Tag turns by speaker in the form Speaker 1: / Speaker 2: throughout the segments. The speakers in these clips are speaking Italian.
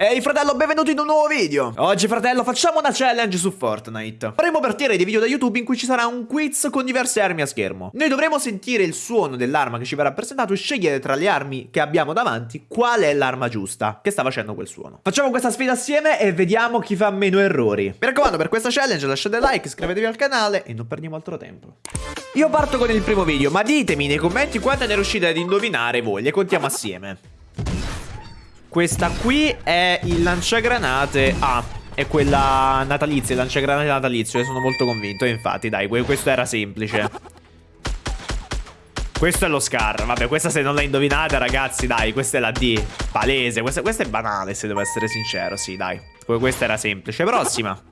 Speaker 1: Ehi fratello, benvenuto in un nuovo video! Oggi fratello facciamo una challenge su Fortnite. Faremo partire dei video da YouTube in cui ci sarà un quiz con diverse armi a schermo. Noi dovremo sentire il suono dell'arma che ci verrà presentato e scegliere tra le armi che abbiamo davanti qual è l'arma giusta che sta facendo quel suono. Facciamo questa sfida assieme e vediamo chi fa meno errori. Mi raccomando per questa challenge lasciate like, iscrivetevi al canale e non perdiamo altro tempo. Io parto con il primo video, ma ditemi nei commenti quante ne riuscite ad indovinare voi, le contiamo assieme. Questa qui è il lanciagranate A. È quella natalizia, il lanciagranate natalizio. Io sono molto convinto. E infatti, dai, questo era semplice. Questo è lo Scar. Vabbè, questa se non la indovinate, ragazzi, dai, questa è la D. Palese. Questa, questa è banale, se devo essere sincero. Sì, dai. Questa era semplice. Prossima.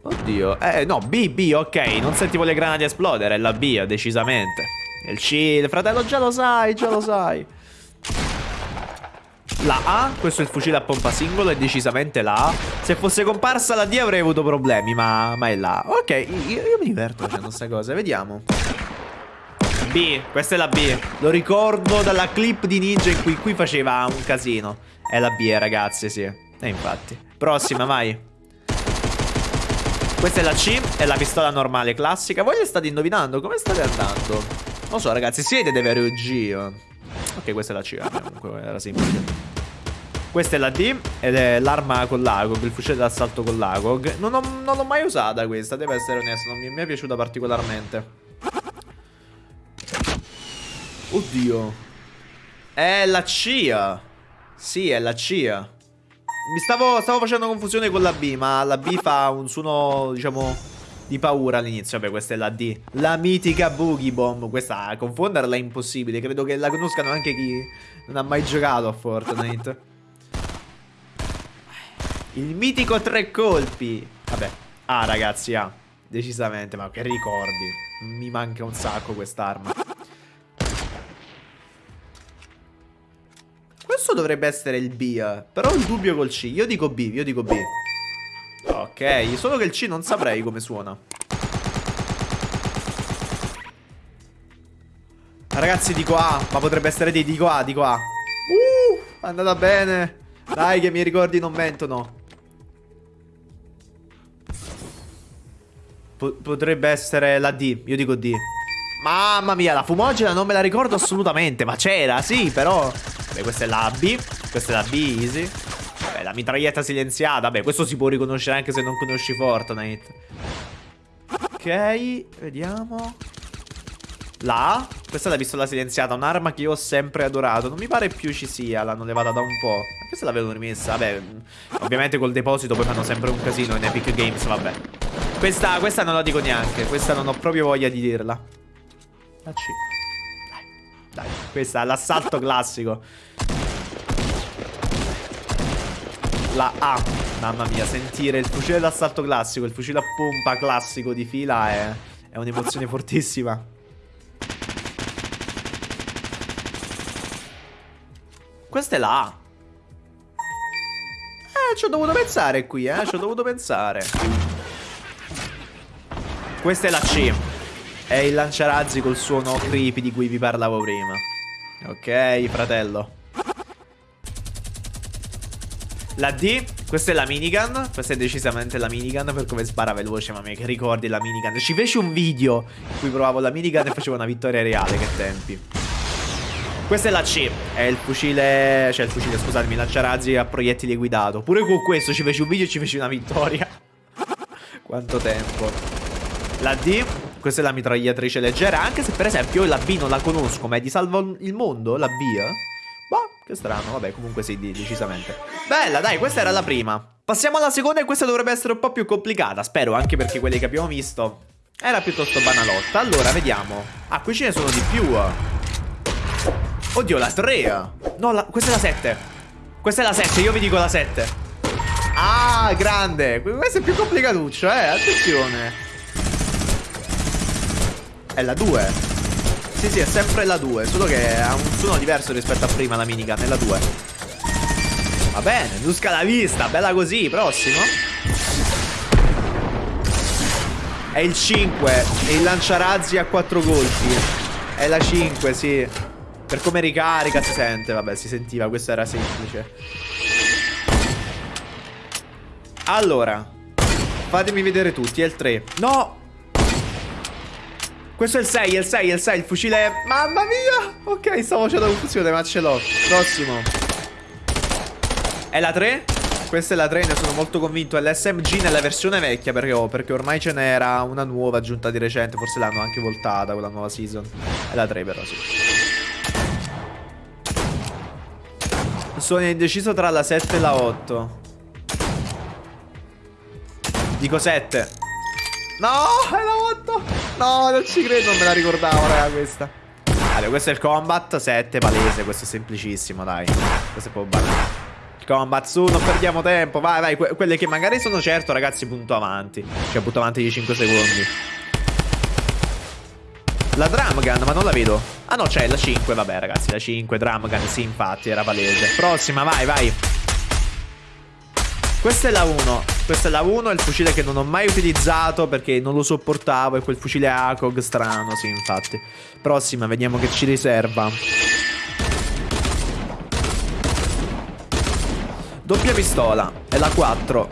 Speaker 1: Oddio. Eh, no, B, B, ok. Non sentivo le granate esplodere. È la B, decisamente. Il C, il fratello, già lo sai, già lo sai. La A, questo è il fucile a pompa singolo, è decisamente la A. Se fosse comparsa la D avrei avuto problemi, ma, ma è la A. Ok, io, io mi diverto facendo queste cose, vediamo. B, questa è la B. Lo ricordo dalla clip di Ninja in cui qui faceva un casino. È la B, ragazzi, sì. E infatti. Prossima, vai. Questa è la C, è la pistola normale classica. Voi le state indovinando? Come state andando? Non so, ragazzi, siete dei veri OG. Ok, questa è la C, comunque era semplice. Questa è la D ed è l'arma con l'AGOG, il fucile d'assalto con l'AGOG. Non, non l'ho mai usata questa, deve essere onesto, non mi, mi è piaciuta particolarmente. Oddio. È la CIA. Sì, è la CIA. Mi stavo, stavo facendo confusione con la B, ma la B fa un suono, diciamo, di paura all'inizio. Vabbè, questa è la D. La mitica Boogie Bomb. Questa, confonderla è impossibile. Credo che la conoscano anche chi non ha mai giocato a Fortnite. Il mitico tre colpi. Vabbè. Ah, ragazzi, ah. Decisamente, ma che ricordi. Mi manca un sacco quest'arma. Questo dovrebbe essere il B, eh. Però ho il dubbio col C. Io dico B, io dico B. Ok, solo che il C non saprei come suona. Ragazzi, dico A. Ma potrebbe essere D, dico A, dico A. Uh, andata bene. Dai, che i miei ricordi non mentono. Potrebbe essere la D. Io dico D. Mamma mia, la fumogena non me la ricordo assolutamente. Ma c'era, sì, però. Beh, questa è la B. Questa è la B, easy. Vabbè, la mitraglietta silenziata. Beh, questo si può riconoscere anche se non conosci Fortnite. Ok, vediamo. La. Questa è la pistola silenziata, un'arma che io ho sempre adorato. Non mi pare più ci sia, l'hanno levata da un po'. Anche se l'avevano rimessa, vabbè. Ovviamente col deposito poi fanno sempre un casino in Epic Games, vabbè. Questa, questa non la dico neanche. Questa non ho proprio voglia di dirla. La C. Dai, dai. Questa è l'assalto classico. La A. Mamma mia, sentire il fucile d'assalto classico, il fucile a pompa classico di fila è, è un'emozione fortissima. Questa è la A. Eh, ci ho dovuto pensare qui, eh. Ci ho dovuto pensare. Questa è la C. È il lanciarazzi col suono creepy di cui vi parlavo prima. Ok, fratello. La D, questa è la minigun. Questa è decisamente la minigun per come spara veloce. Ma che ricordi la minigun? Ci feci un video in cui provavo la minigun e facevo una vittoria reale. Che tempi. Questa è la C. È il fucile. Cioè, il fucile, scusatemi, lanciarazzi a proiettili guidato. Pure con questo ci feci un video e ci feci una vittoria. Quanto tempo. La D, questa è la mitragliatrice leggera, anche se per esempio io la B non la conosco, ma è di salvo il mondo, la B, eh? Boh, che strano, vabbè, comunque sì, decisamente. Bella, dai, questa era la prima. Passiamo alla seconda e questa dovrebbe essere un po' più complicata, spero, anche perché quelle che abbiamo visto era piuttosto banalotta. Allora, vediamo. Ah, qui ce ne sono di più. Oddio, la 3. No, la... questa è la 7. Questa è la 7, io vi dico la 7. Ah, grande. Questo è più complicatuccio, eh, attenzione. È la 2 Sì sì è sempre la 2 Solo che ha un suono diverso rispetto a prima la minigun È la 2 Va bene Nusca la vista Bella così Prossimo È il 5 È il lanciarazzi a 4 colpi È la 5 sì Per come ricarica si sente, vabbè, si sentiva, questo era semplice. Allora, fatemi vedere tutti, è il 3. No! Questo è il 6, è il 6, è il 6, il fucile... Mamma mia! Ok, stavo facendo confusione, ma ce l'ho. Prossimo. È la 3? Questa è la 3, ne sono molto convinto. È l'SMG nella versione vecchia, perché, oh, perché ormai ce n'era una nuova aggiunta di recente. Forse l'hanno anche voltata, quella nuova season. È la 3 però, sì. Sono indeciso tra la 7 e la 8. Dico 7. No, è la 8. No, non ci credo, non me la ricordavo, raga, questa. Allora, questo è il combat, 7, palese, questo è semplicissimo, dai. Questo è proprio banale. Combat, su, non perdiamo tempo, vai, vai. Que quelle che magari sono certo, ragazzi, punto avanti. Cioè, punto avanti di 5 secondi. La drum gun, ma non la vedo. Ah no, c'è la 5, vabbè, ragazzi, la 5, drum gun, sì, infatti, era palese. Prossima, vai, vai. Questa è la 1. Questa è la 1, è il fucile che non ho mai utilizzato perché non lo sopportavo. È quel fucile ACOG strano, sì, infatti. Prossima, vediamo che ci riserva. Doppia pistola. È la 4.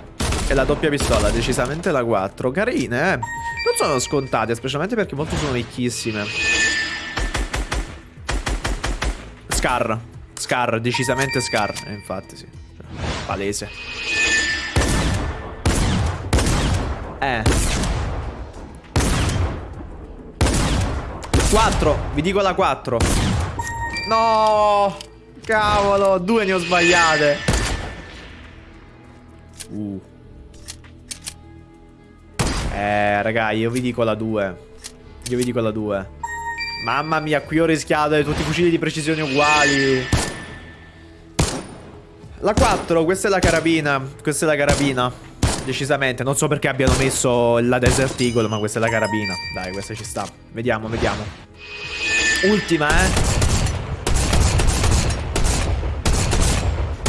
Speaker 1: È la doppia pistola, decisamente la 4. Carine, eh. Non sono scontate, specialmente perché molte sono vecchissime. Scar. Scar, decisamente Scar. Eh, infatti, sì. Palese. Eh. 4. Vi dico la 4. No. Cavolo. Due ne ho sbagliate. Uh. Eh, raga, io vi dico la 2. Io vi dico la 2. Mamma mia, qui ho rischiato tutti i fucili di precisione uguali. La 4, questa è la carabina. Questa è la carabina. Decisamente, non so perché abbiano messo la Desert Eagle, ma questa è la carabina. Dai, questa ci sta. Vediamo, vediamo. Ultima, eh.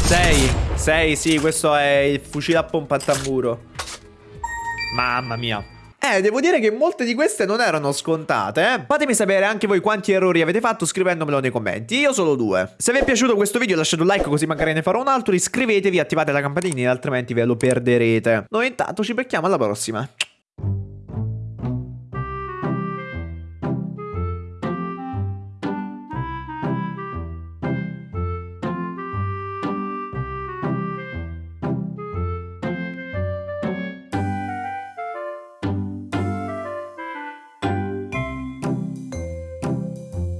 Speaker 1: 6. 6, sì, questo è il fucile a pompa al tamburo. Mamma mia. Eh, devo dire che molte di queste non erano scontate, eh. Fatemi sapere anche voi quanti errori avete fatto scrivendomelo nei commenti. Io solo due. Se vi è piaciuto questo video lasciate un like così magari ne farò un altro. Iscrivetevi, attivate la campanina, altrimenti ve lo perderete. Noi intanto ci becchiamo alla prossima.